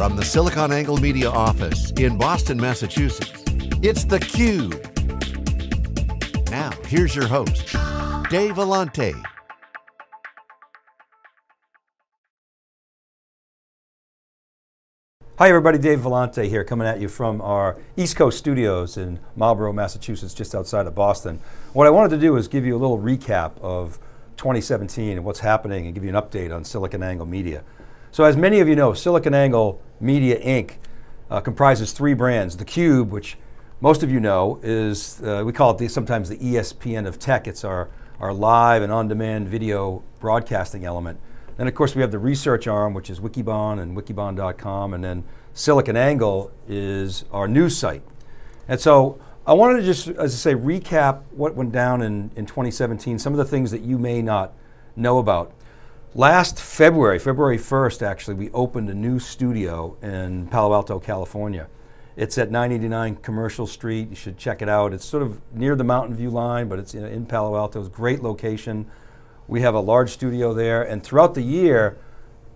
From the SiliconANGLE Media office in Boston, Massachusetts, it's theCUBE. Now, here's your host, Dave Vellante. Hi everybody, Dave Vellante here, coming at you from our East Coast studios in Marlborough, Massachusetts, just outside of Boston. What I wanted to do is give you a little recap of 2017 and what's happening and give you an update on SiliconANGLE Media. So as many of you know, SiliconANGLE Media Inc. Uh, comprises three brands. theCUBE, which most of you know, is, uh, we call it the, sometimes the ESPN of tech. It's our, our live and on-demand video broadcasting element. Then of course we have the research arm, which is Wikibon and wikibon.com, and then SiliconANGLE is our news site. And so I wanted to just, as I say, recap what went down in, in 2017, some of the things that you may not know about. Last February, February 1st actually, we opened a new studio in Palo Alto, California. It's at 989 Commercial Street, you should check it out. It's sort of near the Mountain View line, but it's in Palo Alto, it's a great location. We have a large studio there, and throughout the year,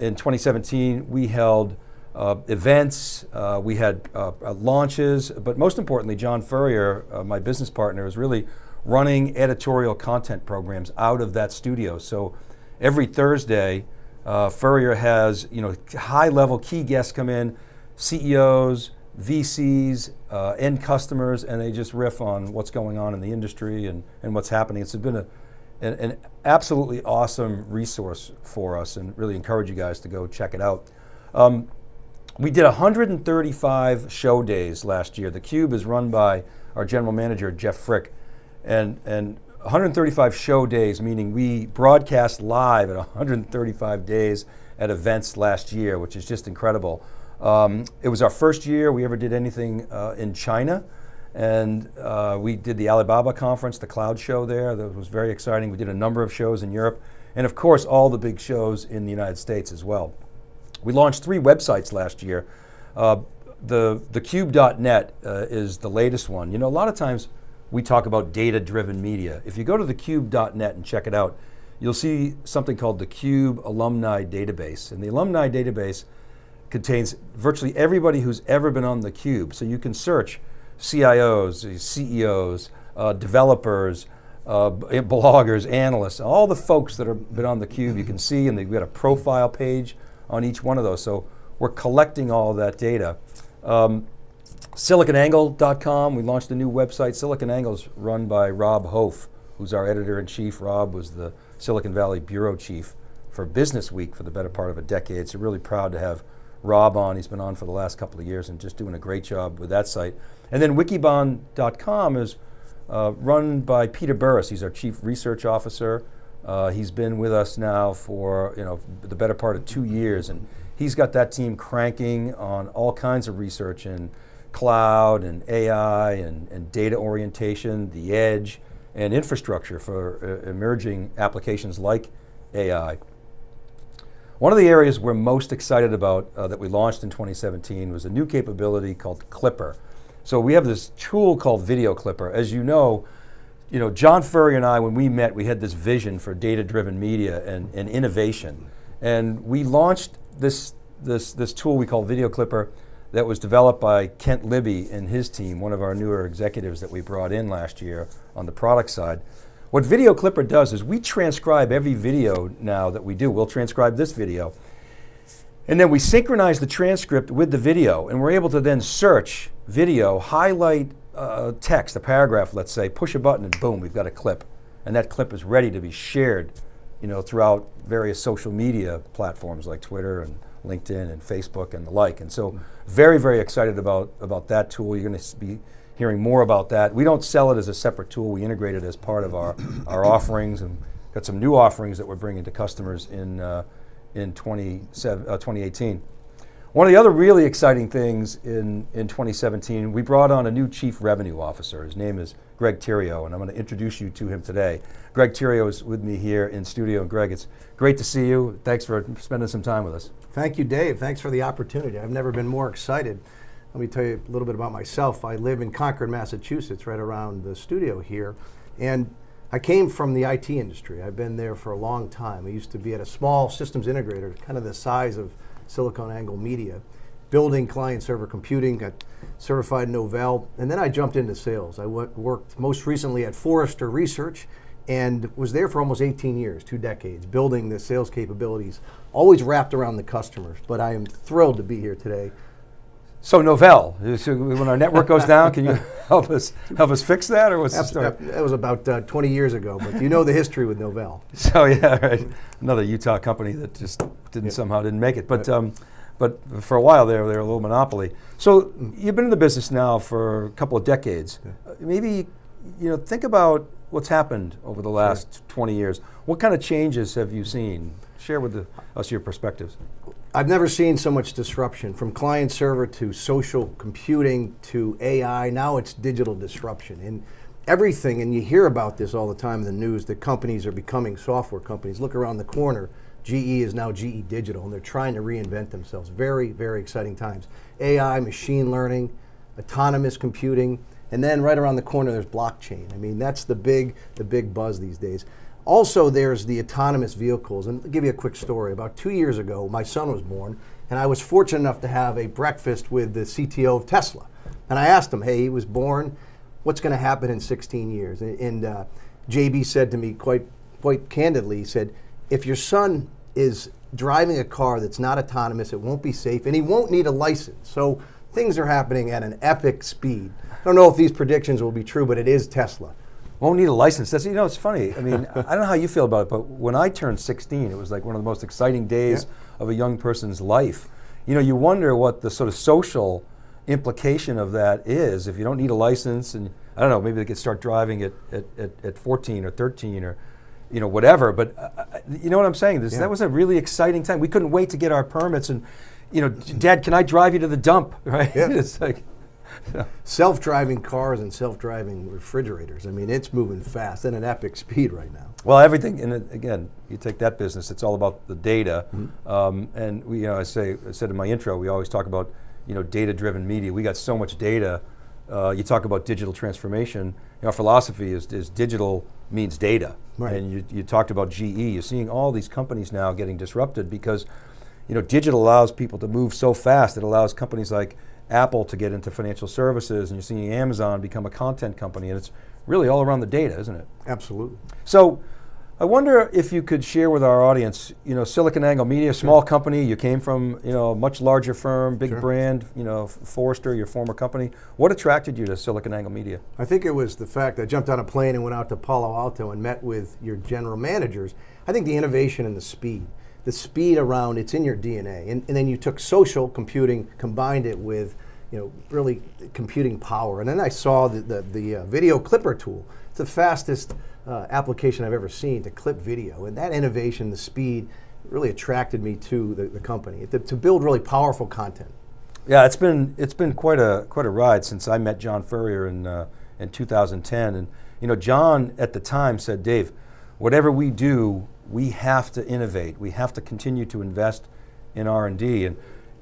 in 2017, we held uh, events, uh, we had uh, uh, launches, but most importantly, John Furrier, uh, my business partner, is really running editorial content programs out of that studio. So every Thursday, uh, Furrier has you know high level key guests come in, CEOs, VCs, end customers, and they just riff on what's going on in the industry and, and what's happening. It's been a an, an, absolutely awesome resource for us and really encourage you guys to go check it out. Um, we did 135 show days last year. The Cube is run by our general manager, Jeff Frick, and, and 135 show days, meaning we broadcast live at 135 days at events last year, which is just incredible. Um, it was our first year we ever did anything uh, in China. And uh, we did the Alibaba conference, the cloud show there, that was very exciting. We did a number of shows in Europe, and of course all the big shows in the United States as well. We launched three websites last year. Uh, the, thecube.net uh, is the latest one. You know, a lot of times we talk about data-driven media. If you go to thecube.net and check it out, you'll see something called the Cube Alumni Database. And the Alumni Database contains virtually everybody who's ever been on the Cube. So you can search CIOs, CEOs, uh, developers, uh, bloggers, analysts, all the folks that have been on the cube you can see and they've got a profile page on each one of those. So we're collecting all that data. Um, SiliconANGLE.com, we launched a new website. SiliconANGLE is run by Rob Hof, who's our editor-in-chief. Rob was the Silicon Valley bureau chief for Business Week for the better part of a decade. So really proud to have Rob on. He's been on for the last couple of years and just doing a great job with that site. And then wikibon.com is uh, run by Peter Burris. He's our chief research officer. Uh, he's been with us now for you know the better part of two years, and he's got that team cranking on all kinds of research in cloud and AI and, and data orientation, the edge, and infrastructure for uh, emerging applications like AI. One of the areas we're most excited about uh, that we launched in 2017 was a new capability called Clipper. So we have this tool called Video Clipper. As you know, you know, John Furrier and I, when we met, we had this vision for data-driven media and, and innovation. And we launched this, this, this tool we call Video Clipper that was developed by Kent Libby and his team, one of our newer executives that we brought in last year on the product side. What Video Clipper does is we transcribe every video now that we do. We'll transcribe this video. And then we synchronize the transcript with the video and we're able to then search video, highlight uh, text, a paragraph let's say, push a button and boom, we've got a clip. And that clip is ready to be shared you know, throughout various social media platforms like Twitter and LinkedIn and Facebook and the like. And so very, very excited about, about that tool. You're going to be hearing more about that. We don't sell it as a separate tool. We integrate it as part of our, our offerings and got some new offerings that we're bringing to customers in uh, in 20, uh, 2018. One of the other really exciting things in, in 2017, we brought on a new Chief Revenue Officer. His name is Greg Theriault, and I'm going to introduce you to him today. Greg Theriault is with me here in studio. And Greg, it's great to see you. Thanks for spending some time with us. Thank you, Dave. Thanks for the opportunity. I've never been more excited. Let me tell you a little bit about myself. I live in Concord, Massachusetts, right around the studio here. And I came from the IT industry. I've been there for a long time. I used to be at a small systems integrator, kind of the size of SiliconANGLE Media, building client server computing, got certified Novell, and then I jumped into sales. I worked most recently at Forrester Research and was there for almost 18 years, two decades, building the sales capabilities, always wrapped around the customers. But I am thrilled to be here today. So Novell, when our network goes down, can you help us help us fix that, or what's the story? That was about uh, 20 years ago, but you know the history with Novell. So yeah, right. Another Utah company that just didn't Yeah. somehow didn't make it, but. Um, but for a while there, they were a little monopoly. So you've been in the business now for a couple of decades. Uh, Maybe, you know, think about what's happened over the last 20 years. What kind of changes have you seen? Share with the, us your perspectives. I've never seen so much disruption from client server to social computing to AI. Now it's digital disruption. And everything, and you hear about this all the time in the news, that companies are becoming software companies. Look around the corner. GE is now GE Digital, and they're trying to reinvent themselves. Very, very exciting times. AI, machine learning, autonomous computing, and then right around the corner there's blockchain. I mean, that's the big, the big buzz these days. Also, there's the autonomous vehicles. And I'll give you a quick story. About two years ago, my son was born, and I was fortunate enough to have a breakfast with the CTO of Tesla. And I asked him, hey, he was born, what's going to happen in 16 years? And, and uh, JB said to me quite, quite candidly, he said, if your son is driving a car that's not autonomous, it won't be safe, and he won't need a license. So things are happening at an epic speed. I don't know if these predictions will be true, but it is Tesla. Won't need a license. That's you know it's funny. I mean I don't know how you feel about it, but when I turned 16, it was like one of the most exciting days of a young person's life. You know, you wonder what the sort of social implication of that is if you don't need a license and I don't know maybe they could start driving at at, at, at 14 or 13 or you know whatever. But uh, uh, you know what I'm saying? This, Yeah. That was a really exciting time. We couldn't wait to get our permits and you know, Dad, can I drive you to the dump? Right? Yeah. it's like. Self-driving cars and self-driving refrigerators. I mean, it's moving fast at an epic speed right now. Well, everything, and again, you take that business, it's all about the data. Mm-hmm. Um, and we, you know, I say, I said in my intro, we always talk about, you know, data-driven media. We got so much data. Uh, you talk about digital transformation. Our philosophy is, is digital means data. Right. And you, you talked about GE. You're seeing all these companies now getting disrupted because, you know, digital allows people to move so fast. It allows companies like Apple to get into financial services, and you're seeing Amazon become a content company, and it's really all around the data, isn't it? Absolutely. So, I wonder if you could share with our audience, you know, Silicon Angle Media, small company, you came from, you know, a much larger firm, big Sure. brand, you know, Forrester, your former company. What attracted you to Silicon Angle Media? I think it was the fact I jumped on a plane and went out to Palo Alto and met with your general managers. I think the innovation and the speed, the speed around it's in your DNA, and, and then you took social computing, combined it with, you know, really computing power, and then I saw the the, the uh, video clipper tool. It's the fastest uh, application I've ever seen to clip video, and that innovation, the speed, really attracted me to the, the company. To, to build really powerful content. Yeah, it's been it's been quite a quite a ride since I met John Furrier in uh, in 2010, and you know, John at the time said, Dave, whatever we do, we have to innovate. We have to continue to invest in R and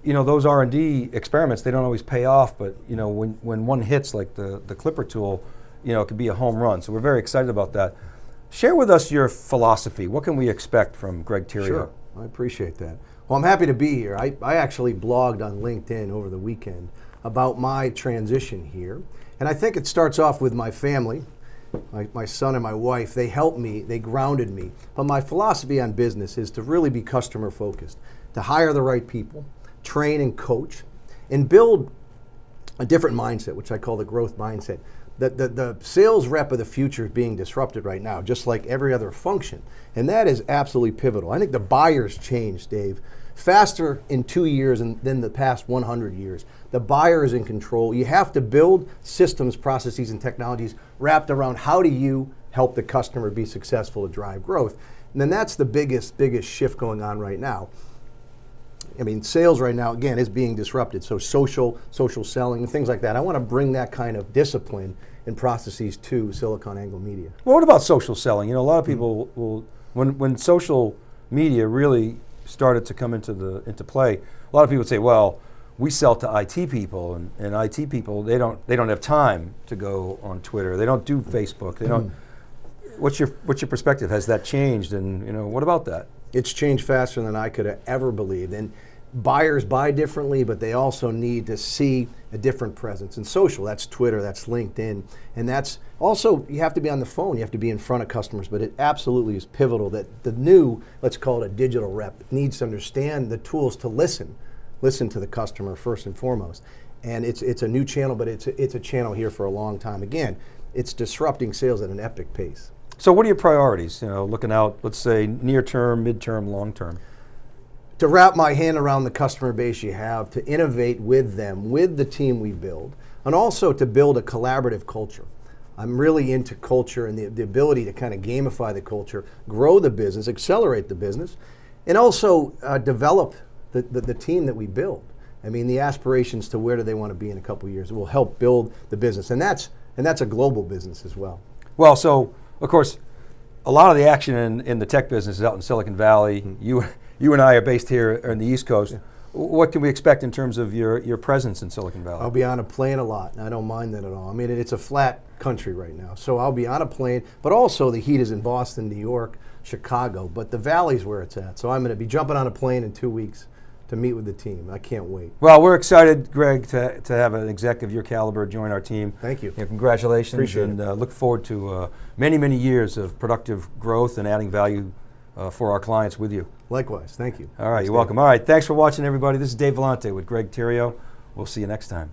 you know, those R and D experiments they don't always pay off, but you know, when when one hits like the the Clipper tool, you know, it could be a home run. So we're very excited about that. Share with us your philosophy. What can we expect from Greg Theriault? Sure, I appreciate that. Well, I'm happy to be here. I, I actually blogged on LinkedIn over the weekend about my transition here. And I think it starts off with my family, my, my son and my wife. They helped me, they grounded me. But my philosophy on business is to really be customer focused, to hire the right people, train and coach, and build a different mindset, which I call the growth mindset. The, the, the sales rep of the future is being disrupted right now, just like every other function. And that is absolutely pivotal. I think the buyers changed, Dave, faster in two years than, than the past 100 years. The buyer is in control. You have to build systems, processes, and technologies wrapped around how do you help the customer be successful to drive growth. And then that's the biggest, biggest shift going on right now. I mean, sales right now, again, is being disrupted. So social, social selling, and things like that. I want to bring that kind of discipline and processes to Silicon Angle Media. Well, what about social selling? You know, a lot of hmm. people will, when, when social media really started to come into, the, into play, a lot of people would say, well, we sell to IT people, and, and IT people, they don't, they don't have time to go on Twitter. They don't do Facebook. They don't. Hmm. What's your, what's your perspective? Has that changed? And you know, what about that? It's changed faster than I could have ever believed. And buyers buy differently, but they also need to see a different presence. And social, that's Twitter, that's LinkedIn, and that's also, you have to be on the phone, you have to be in front of customers, but it absolutely is pivotal that the new, let's call it a digital rep, needs to understand the tools to listen, listen to the customer first and foremost. And it's, it's a new channel, but it's a, it's a channel here for a long time. Again, it's disrupting sales at an epic pace. So what are your priorities? You know, looking out, let's say near term, midterm, long term. to wrap my hand around the customer base you have, to innovate with them, with the team we build, and also to build a collaborative culture. I'm really into culture and the, the ability to kind of gamify the culture, grow the business, accelerate the business, and also uh, develop the, the, the team that we build. I mean, the aspirations to where do they want to be in a couple of years will help build the business, and that's and that's a global business as well. Well, so of course, a lot of the action in, in the tech business is out in Silicon Valley. Mm-hmm. You, you and I are based here on the East Coast. What can we expect in terms of your, your presence in Silicon Valley? I'll be on a plane a lot, and I don't mind that at all. I mean, it's a flat country right now, so I'll be on a plane, but also the heat is in Boston, New York, Chicago, but the valley's where it's at. So I'm going to be jumping on a plane in two weeks to meet with the team. I can't wait. Well, we're excited, Greg, to, to have an exec of your caliber join our team. Thank you. And congratulations. Appreciate and uh, look forward to uh, many, many years of productive growth and adding value uh, for our clients with you. Likewise, thank you. All right, Thanks, you're Dave. welcome. All right, thanks for watching, everybody. This is Dave Vellante with Greg Theriault. We'll see you next time.